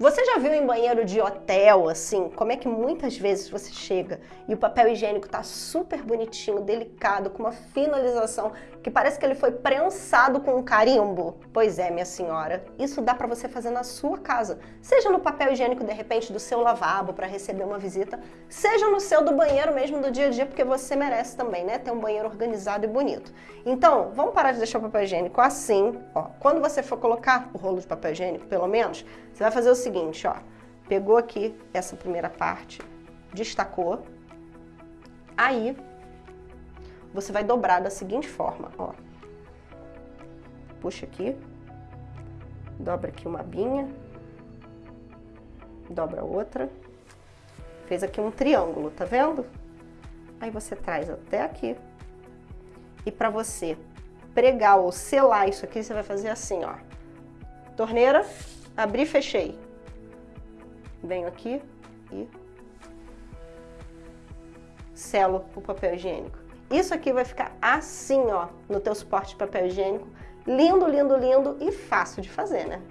Você já viu em banheiro de hotel, assim, como é que muitas vezes você chega e o papel higiênico tá super bonitinho, delicado, com uma finalização que parece que ele foi prensado com um carimbo? Pois é, minha senhora, isso dá para você fazer na sua casa. Seja no papel higiênico, de repente, do seu lavabo para receber uma visita, seja no seu do banheiro mesmo do dia a dia, porque você merece também, né? Ter um banheiro organizado e bonito. Então, vamos parar de deixar o papel higiênico assim, ó. Quando você for colocar o rolo de papel higiênico, pelo menos, você vai fazer o seguinte, ó. Pegou aqui essa primeira parte, destacou. Aí, você vai dobrar da seguinte forma, ó. Puxa aqui. Dobra aqui uma abinha. Dobra outra. Fez aqui um triângulo, tá vendo? Aí você traz até aqui. E para você pregar ou selar isso aqui, você vai fazer assim, ó. Torneira, abri fechei. Venho aqui e selo o papel higiênico. Isso aqui vai ficar assim, ó, no teu suporte de papel higiênico. Lindo, lindo, lindo e fácil de fazer, né?